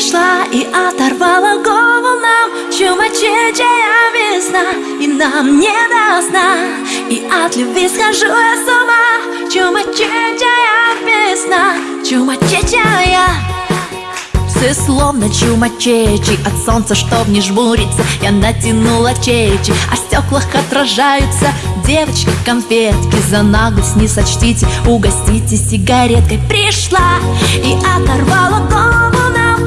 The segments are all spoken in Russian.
пришла и оторвала голову. Нам Чумачечая весна и нам не до сна. И от любви схожу я с ума. Чумачечая весна, чумачечая Волосы словно чумачечи От солнца, чтоб не жмуриться Я натянула чечи. А стеклах отражаются Девочки, конфетки За наглость не сочтите Угостите сигареткой. Пришла и оторвала голову.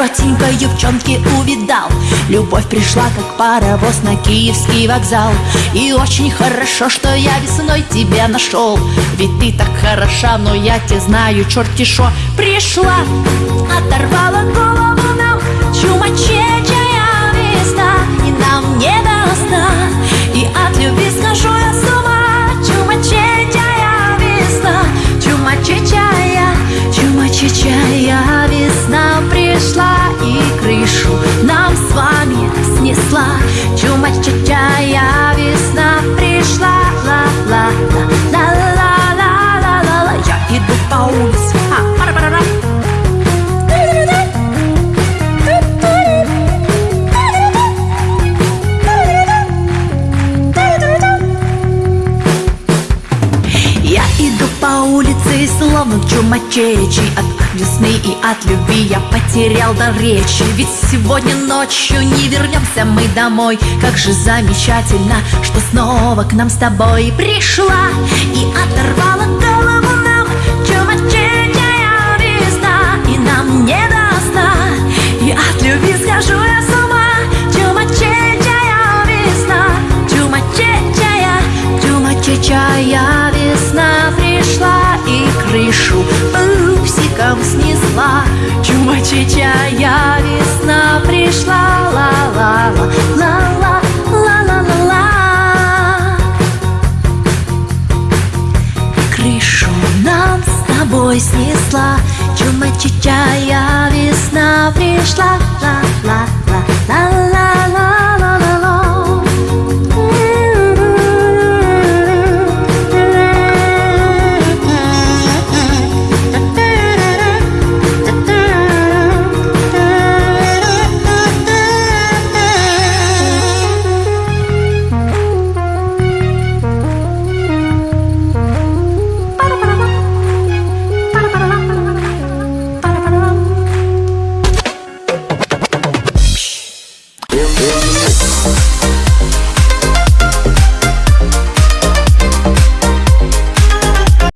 коротенькой юбчонке увидал. Любовь пришла, как паровоз на Киевский вокзал. И очень хорошо, что я весной тебя нашел. Ведь ты так хороша, но я тебя знаю, черти шо. Пришла, оторвала голову нам. Чумачечая весна И нам не до сна. И от любви схожу я с ума. Чумачечая весна Чумачечая, чумачечая весна Пришла и крышу нам с вами снесла Чумачечая весна пришла Ла-ла-ла-ла-ла-ла-ла Я иду по улице а, пара-пара-ра. Я словно чумачечи От весны и от любви. Я потерял до речи Ведь сегодня ночью не вернемся мы домой. Как же замечательно, что снова к нам с тобой пришла И оторвала голову нам. Чумачечая весна И нам не снесла Чумачечая весна пришла Ла-ла-ла, ла-ла, ла-ла-ла-ла. Крышу нам с тобой снесла Чумачечая весна пришла ла